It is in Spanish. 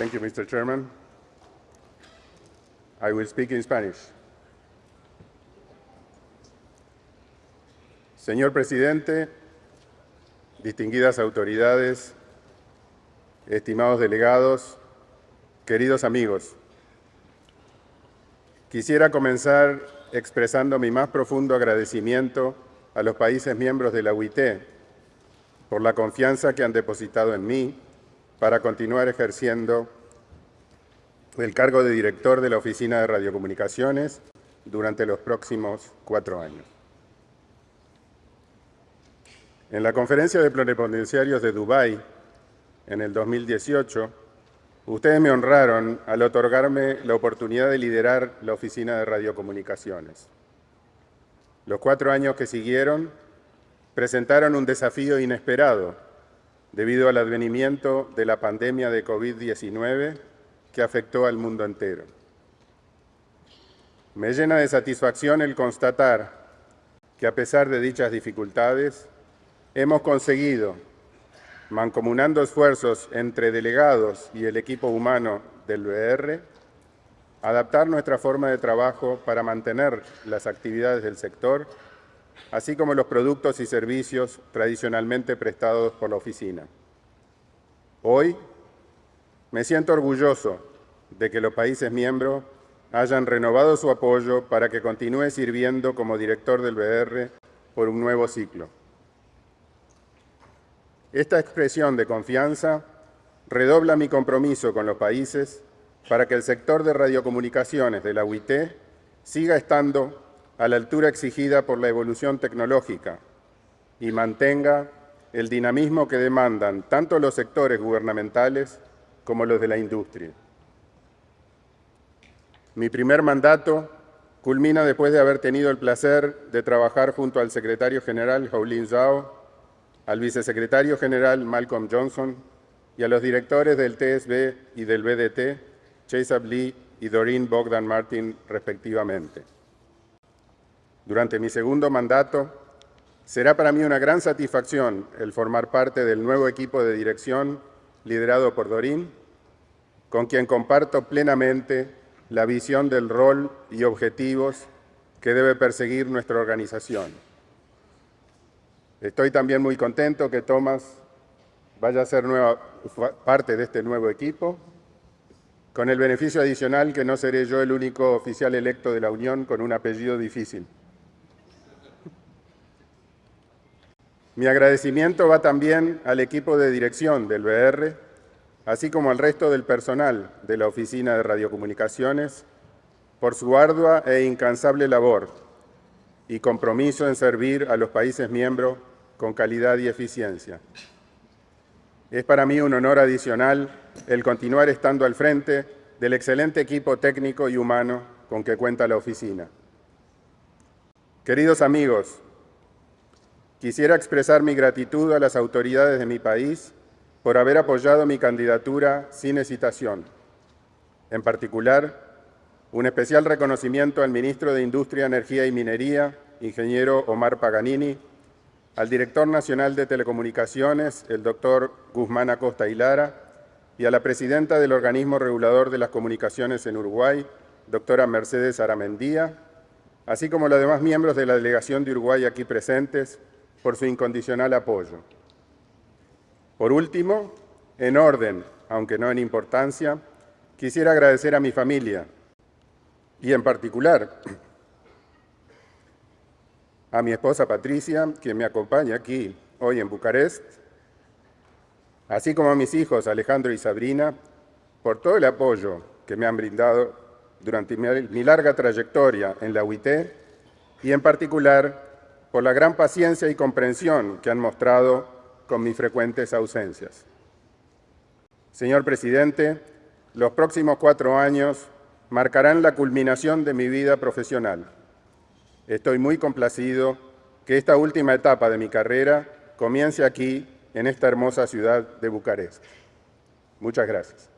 Thank you, Mr. Chairman. I will speak in Spanish. Señor Presidente, distinguidas autoridades, estimados delegados, queridos amigos, quisiera comenzar expresando mi más profundo agradecimiento a los países miembros de la UIT por la confianza que han depositado en mí para continuar ejerciendo el cargo de director de la Oficina de Radiocomunicaciones durante los próximos cuatro años. En la conferencia de pluripotenciarios de Dubái en el 2018, ustedes me honraron al otorgarme la oportunidad de liderar la Oficina de Radiocomunicaciones. Los cuatro años que siguieron presentaron un desafío inesperado debido al advenimiento de la pandemia de COVID-19 que afectó al mundo entero. Me llena de satisfacción el constatar que a pesar de dichas dificultades, hemos conseguido, mancomunando esfuerzos entre delegados y el equipo humano del BR, adaptar nuestra forma de trabajo para mantener las actividades del sector, así como los productos y servicios tradicionalmente prestados por la oficina. Hoy me siento orgulloso de que los países miembros hayan renovado su apoyo para que continúe sirviendo como director del BR por un nuevo ciclo. Esta expresión de confianza redobla mi compromiso con los países para que el sector de radiocomunicaciones de la UIT siga estando a la altura exigida por la evolución tecnológica y mantenga el dinamismo que demandan tanto los sectores gubernamentales como los de la industria. Mi primer mandato culmina después de haber tenido el placer de trabajar junto al secretario general Howlin Zhao al vicesecretario general Malcolm Johnson y a los directores del TSB y del BDT, Chase Lee y Doreen Bogdan Martin, respectivamente. Durante mi segundo mandato, será para mí una gran satisfacción el formar parte del nuevo equipo de dirección liderado por Doreen, con quien comparto plenamente la visión del rol y objetivos que debe perseguir nuestra organización. Estoy también muy contento que Tomás vaya a ser nueva, parte de este nuevo equipo, con el beneficio adicional que no seré yo el único oficial electo de la Unión con un apellido difícil. Mi agradecimiento va también al equipo de dirección del BR, así como al resto del personal de la Oficina de Radiocomunicaciones, por su ardua e incansable labor y compromiso en servir a los países miembros con calidad y eficiencia. Es para mí un honor adicional el continuar estando al frente del excelente equipo técnico y humano con que cuenta la oficina. Queridos amigos, quisiera expresar mi gratitud a las autoridades de mi país por haber apoyado mi candidatura sin hesitación. En particular, un especial reconocimiento al ministro de Industria, Energía y Minería, ingeniero Omar Paganini, al director nacional de Telecomunicaciones, el doctor Guzmán Acosta Hilara, y a la presidenta del organismo regulador de las comunicaciones en Uruguay, doctora Mercedes Aramendía, así como los demás miembros de la delegación de Uruguay aquí presentes, por su incondicional apoyo. Por último, en orden, aunque no en importancia, quisiera agradecer a mi familia y en particular a mi esposa Patricia, quien me acompaña aquí hoy en Bucarest, así como a mis hijos Alejandro y Sabrina, por todo el apoyo que me han brindado durante mi larga trayectoria en la UIT y en particular por la gran paciencia y comprensión que han mostrado con mis frecuentes ausencias. Señor Presidente, los próximos cuatro años marcarán la culminación de mi vida profesional Estoy muy complacido que esta última etapa de mi carrera comience aquí, en esta hermosa ciudad de Bucarest. Muchas gracias.